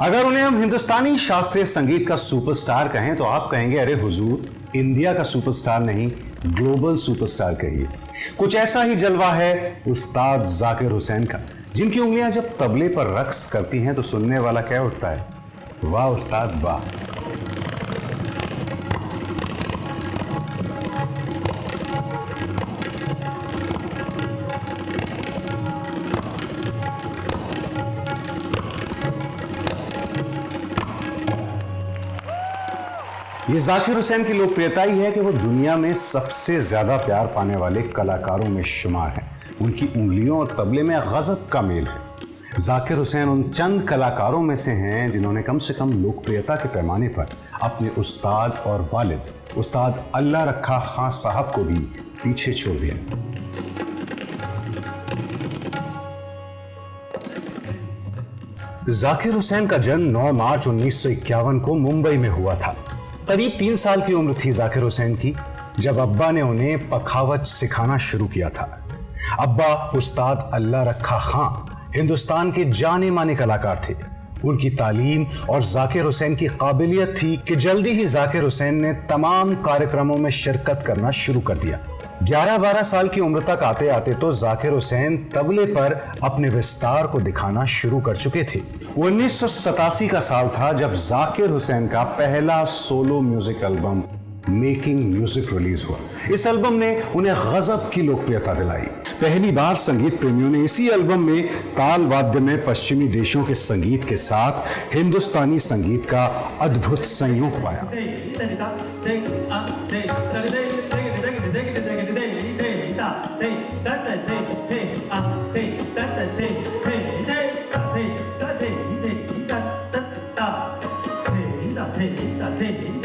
अगर उन्हें हम हिंदुस्तानी शास्त्रीय संगीत का सुपरस्टार कहें तो आप कहेंगे, अरे हुजूर, इंडिया का सुपरस्टार नहीं, ग्लोबल सुपरस्टार कहिए। कुछ ऐसा ही जलवा है उस्ताद जाकिर हुसैन का, जिनकी उंगलियाँ जब तबले पर रक्स करती हैं तो सुनने वाला क्या उठता है? वाह उस्ताद, वाह। ये जाकिर हुसैन की लोकप्रियता ही है कि वो दुनिया में सबसे ज़्यादा प्यार पाने वाले कलाकारों में शुमार हैं। उनकी उंगलियों और तबले में गजब का मेल है। जाकिर हुसैन उन चंद कलाकारों में से हैं जिन्होंने कम से कम लोकप्रियता के पैमाने पर अपने उस्ताद और वालिद, उस्ताद अल्लाह रखा खां साहब को भी पीछे छोड़ दिया। जाकिर हुसैन का जन्म 9 मार्च 1951 को मुंबई में हुआ था। करीब तीन साल की उम्र थी जाकिर हुसैन की, जब अब्बा ने उन्हें पखावत सिखाना शुरू किया था। अब्बा उस्ताद अल्लाह रखा खां, हिंदुस्तान के जाने माने कलाकार थे। उनकी तालीम और जाकिर हुसैन की काबिलियत थी कि जल्दी ही जाकिर हुसैन ने तमाम कार्यक्रमों में शिरकत करना शुरू कर दिया। 11-12 साल की उम्र तक आते आते तो जाकिर हुसैन तबले पर अपने विस्तार को दिखाना शुरू कर चुके थे उन्नीस सौ सतासी का साल था जब जाकिर हुसैन का पहला solo music album making music release हुआ इस एल्बम ने उन्हें गजब की लोकप्रियता दिलाई पहली बार संगीत प्रेमियों ने इसी एल्बम में ताल वाद्य में पश्चिमी देशों के संगीत के साथ हिंदुस्तानी संगीत का अद्भुत संयोग पाया 对，哒哒对对啊，对，哒哒对对对哒哒对哒哒对哒哒哒哒，对哒对哒对。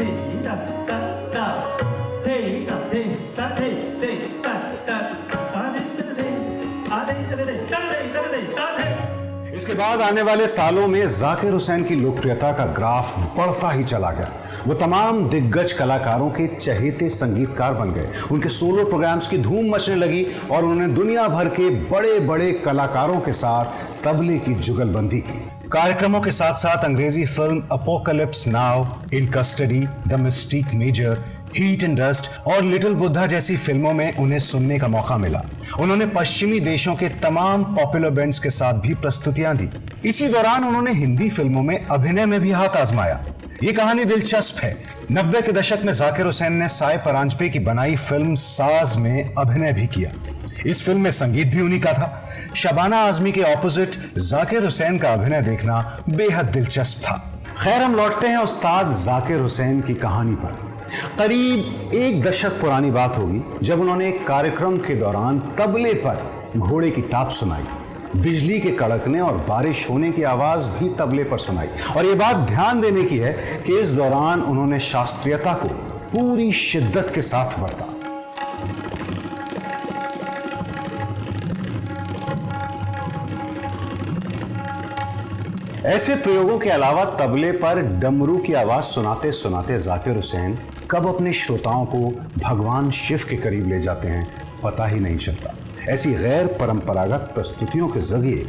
Thank you. इसके बाद आने वाले सालों में जाकिर हुसैन की लोकप्रियता का ग्राफ बढ़ता ही चला गया। वो तमाम दिग्गज कलाकारों के चहेते संगीतकार बन गए। उनके सोलो प्रोग्राम्स की धूम मचने लगी और उन्होंने दुनिया भर के बड़े बड़े कलाकारों के साथ तबले की जुगलबंदी की। कार्यक्रमों के साथ साथ अंग्रेज़ी film apocalypse now in custody the mystic major heat and dust और लिटिल बुद्धा जैसी फ़िल्मों में उन्हें सुनने का मौका मिला। उन्होंने पश्चिमी देशों के तमाम पॉपुलर बैंड्स के साथ भी प्रस्तुतियाँ दी। इसी दौरान उन्होंने हिंदी फ़िल्मों में अभिनय में भी हाथ आजमाया। ये कहानी दिलचस्प है। नब्बे के दशक में जाकिर हुसैन ने साय परांजपे की बनाई फ़िल्म साज में अभिनय भी किया। इस फ़िल्म में संगीत भी उन्हीं का था। शबाना आजमी के ऑपोजिट जाकिर हुसैन का अभिनय देखना बेहद दिलचस्प था। खैर, हम लौटते हैं उस्ताद जाकिर हुसैन की कहानी पर। करीब एक दशक पुरानी बात होगी, जब उन्होंने एक कार्यक्रम के दौरान तबले पर घोड़े की ताप सुनाई। बिजली के कड़कने और बारिश होने की आवाज़ भी तबले पर सुनाई। और ये बात ध्यान देने की है कि इस दौरान उन्होंने शास्त्रीयता को पूरी शिद्दत के साथ बरता ऐसे प्रयोगों के अलावा तबले पर डमरू की आवाज़ सुनाते सुनाते जाकिर हुसैन कब अपने श्रोताओं को भगवान शिव के करीब ले जाते हैं, पता ही नहीं चलता। ऐसी गैर परंपरागत प्रस्तुतियों के ज़रिए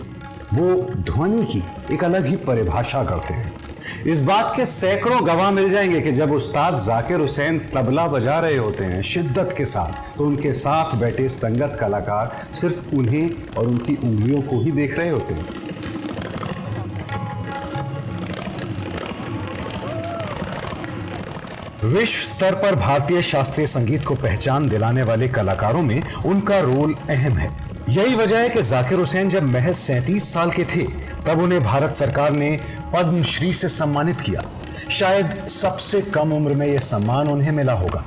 वो ध्वनि की एक अलग ही परिभाषा करते हैं। इस बात के सैकड़ों गवाह मिल जाएँगे कि जब उस्ताद जाकिर हुसैन तबला बजा रहे होते हैं शिद्दत के साथ तो उनके साथ बैठे संगत कलाकार सिर्फ़ उन्हें और उनकी उंगलियों को ही देख रहे होते हैं। विश्व स्तर पर भारतीय शास्त्रीय संगीत को पहचान दिलाने वाले कलाकारों में उनका रोल अहम है। यही वजह है कि जाकिर हुसैन जब महज सैंतीस साल के थे, तब उन्हें भारत सरकार ने पद्मश्री से सम्मानित किया। शायद सबसे कम उम्र में यह सम्मान उन्हें मिला होगा।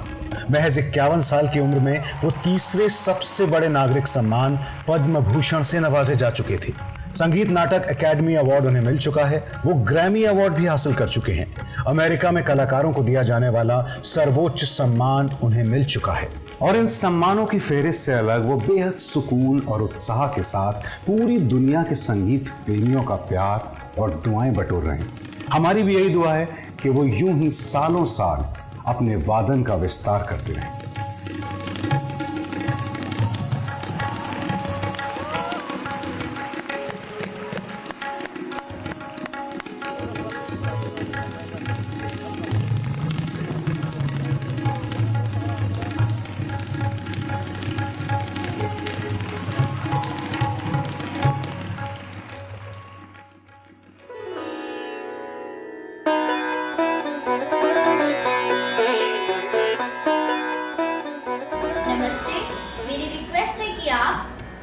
महज इक्यावन साल की उम्र में वो तीसरे सबसे बड़े नागरिक सम्मान पद्म भूषण से नवाजे जा चुके थे। संगीत नाटक एकेडमी अवार्ड उन्हें मिल चुका है। वो ग्रैमी अवार्ड भी हासिल कर चुके हैं। अमेरिका में कलाकारों को दिया जाने वाला सर्वोच्च सम्मान उन्हें मिल चुका है। और इन सम्मानों की फेहरिस्त से अलग वो बेहद सुकून और उत्साह के साथ पूरी दुनिया के संगीत प्रेमियों का प्यार और दुआएँ बटोर रहे हैं। हमारी भी यही दुआ है कि वो यूँ ही सालों साल अपने वादन का विस्तार करते रहें।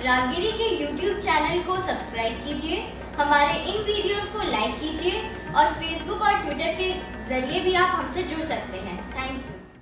रागिरी के YouTube चैनल को सब्सक्राइब कीजिए, हमारे इन वीडियोस को लाइक कीजिए और Facebook और Twitter के ज़रिए भी आप हमसे जुड़ सकते हैं। Thank you